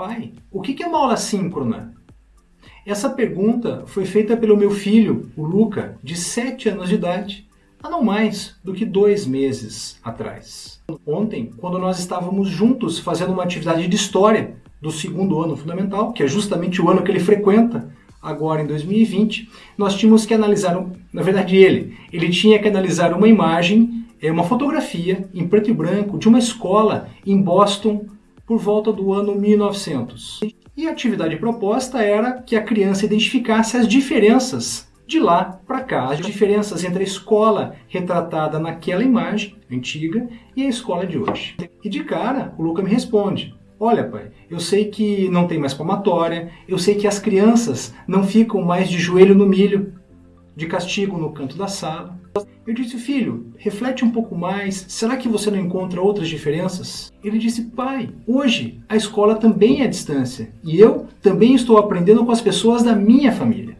Pai, o que é uma aula síncrona? Essa pergunta foi feita pelo meu filho, o Luca, de 7 anos de idade, há não mais do que dois meses atrás. Ontem, quando nós estávamos juntos fazendo uma atividade de história do segundo ano fundamental, que é justamente o ano que ele frequenta, agora em 2020, nós tínhamos que analisar, na verdade ele, ele tinha que analisar uma imagem, é, uma fotografia em preto e branco de uma escola em Boston, por volta do ano 1900. E a atividade proposta era que a criança identificasse as diferenças de lá para cá, as diferenças entre a escola retratada naquela imagem antiga e a escola de hoje. E de cara, o Luca me responde: Olha, pai, eu sei que não tem mais palmatória, eu sei que as crianças não ficam mais de joelho no milho, de castigo no canto da sala. Eu disse, filho, reflete um pouco mais, será que você não encontra outras diferenças? Ele disse, pai, hoje a escola também é à distância e eu também estou aprendendo com as pessoas da minha família.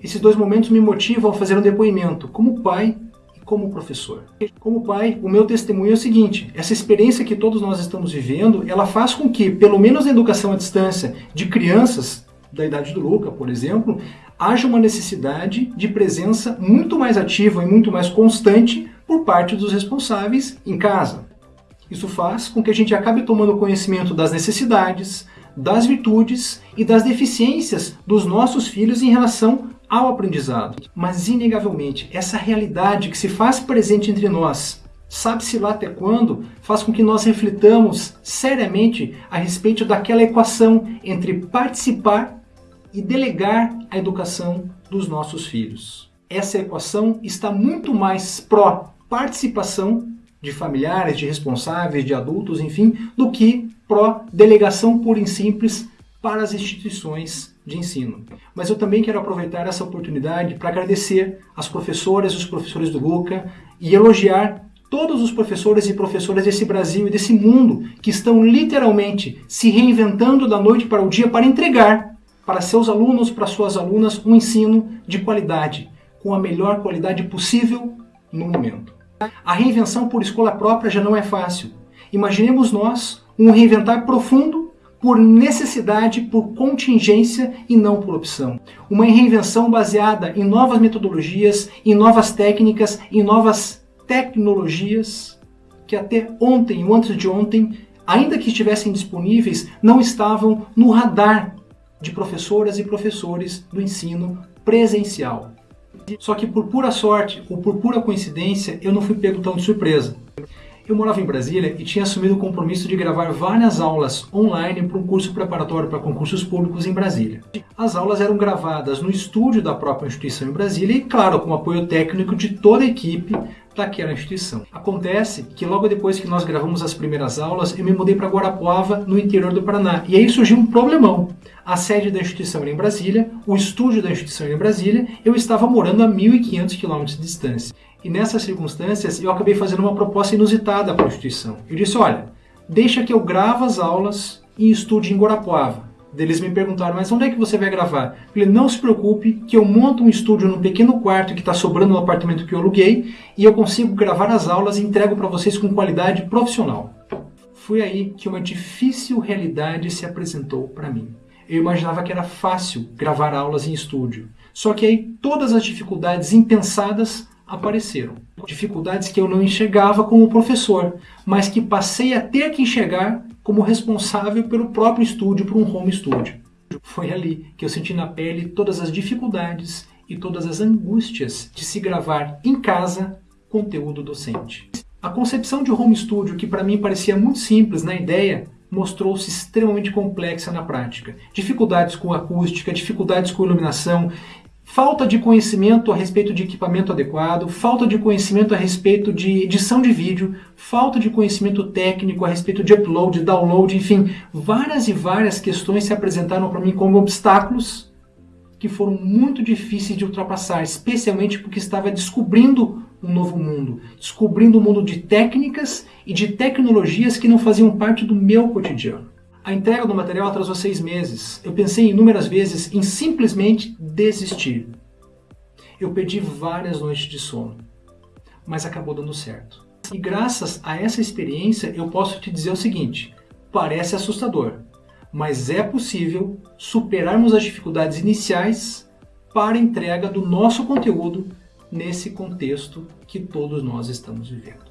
Esses dois momentos me motivam a fazer um depoimento como pai e como professor. Como pai, o meu testemunho é o seguinte, essa experiência que todos nós estamos vivendo, ela faz com que, pelo menos na educação à distância de crianças da idade do Luca, por exemplo, haja uma necessidade de presença muito mais ativa e muito mais constante por parte dos responsáveis em casa. Isso faz com que a gente acabe tomando conhecimento das necessidades, das virtudes e das deficiências dos nossos filhos em relação ao aprendizado. Mas, inegavelmente, essa realidade que se faz presente entre nós, sabe-se lá até quando, faz com que nós reflitamos seriamente a respeito daquela equação entre participar e delegar a educação dos nossos filhos. Essa equação está muito mais pró-participação de familiares, de responsáveis, de adultos, enfim, do que pró-delegação pura e simples para as instituições de ensino. Mas eu também quero aproveitar essa oportunidade para agradecer às professoras e os professores do Luca e elogiar todos os professores e professoras desse Brasil e desse mundo que estão literalmente se reinventando da noite para o dia para entregar para seus alunos, para suas alunas, um ensino de qualidade, com a melhor qualidade possível no momento. A reinvenção por escola própria já não é fácil. Imaginemos nós um reinventar profundo por necessidade, por contingência e não por opção. Uma reinvenção baseada em novas metodologias, em novas técnicas, em novas tecnologias que até ontem ou antes de ontem, ainda que estivessem disponíveis, não estavam no radar de professoras e professores do ensino presencial. Só que por pura sorte ou por pura coincidência, eu não fui pego tão de surpresa. Eu morava em Brasília e tinha assumido o compromisso de gravar várias aulas online para um curso preparatório para concursos públicos em Brasília. As aulas eram gravadas no estúdio da própria instituição em Brasília e, claro, com o apoio técnico de toda a equipe daquela instituição. Acontece que logo depois que nós gravamos as primeiras aulas, eu me mudei para Guarapuava, no interior do Paraná. E aí surgiu um problemão. A sede da instituição era em Brasília, o estúdio da instituição era em Brasília, eu estava morando a 1.500 quilômetros de distância. E nessas circunstâncias, eu acabei fazendo uma proposta inusitada para a instituição. Eu disse, olha, deixa que eu gravo as aulas e estude em Guarapuava. Eles me perguntaram, mas onde é que você vai gravar? Eu falei, não se preocupe que eu monto um estúdio num pequeno quarto que está sobrando no apartamento que eu aluguei e eu consigo gravar as aulas e entrego para vocês com qualidade profissional. Foi aí que uma difícil realidade se apresentou para mim. Eu imaginava que era fácil gravar aulas em estúdio. Só que aí todas as dificuldades impensadas apareceram. Dificuldades que eu não enxergava como professor, mas que passei a ter que enxergar como responsável pelo próprio estúdio, por um home studio. Foi ali que eu senti na pele todas as dificuldades e todas as angústias de se gravar em casa conteúdo docente. A concepção de home studio, que para mim parecia muito simples na ideia, mostrou-se extremamente complexa na prática. Dificuldades com acústica, dificuldades com iluminação, falta de conhecimento a respeito de equipamento adequado, falta de conhecimento a respeito de edição de vídeo, falta de conhecimento técnico a respeito de upload, download, enfim, várias e várias questões se apresentaram para mim como obstáculos que foram muito difíceis de ultrapassar, especialmente porque estava descobrindo um novo mundo, descobrindo um mundo de técnicas e de tecnologias que não faziam parte do meu cotidiano. A entrega do material atrasou seis meses. Eu pensei inúmeras vezes em simplesmente desistir. Eu perdi várias noites de sono, mas acabou dando certo. E graças a essa experiência eu posso te dizer o seguinte, parece assustador, mas é possível superarmos as dificuldades iniciais para a entrega do nosso conteúdo nesse contexto que todos nós estamos vivendo.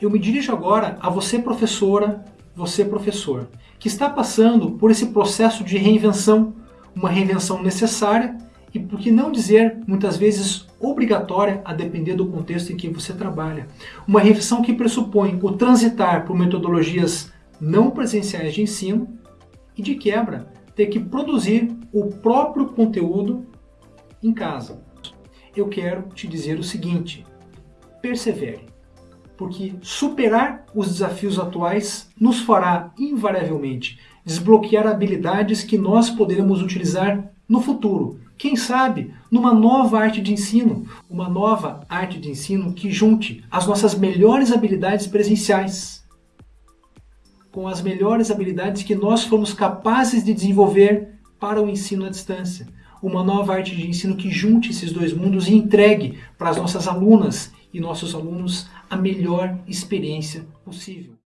Eu me dirijo agora a você professora, você professor, que está passando por esse processo de reinvenção, uma reinvenção necessária e, por que não dizer, muitas vezes obrigatória a depender do contexto em que você trabalha. Uma reinvenção que pressupõe o transitar por metodologias não presenciais de ensino e, de quebra, ter que produzir o próprio conteúdo em casa. Eu quero te dizer o seguinte, persevere, porque superar os desafios atuais nos fará invariavelmente desbloquear habilidades que nós poderemos utilizar no futuro. Quem sabe numa nova arte de ensino, uma nova arte de ensino que junte as nossas melhores habilidades presenciais com as melhores habilidades que nós fomos capazes de desenvolver para o ensino à distância. Uma nova arte de ensino que junte esses dois mundos e entregue para as nossas alunas e nossos alunos a melhor experiência possível.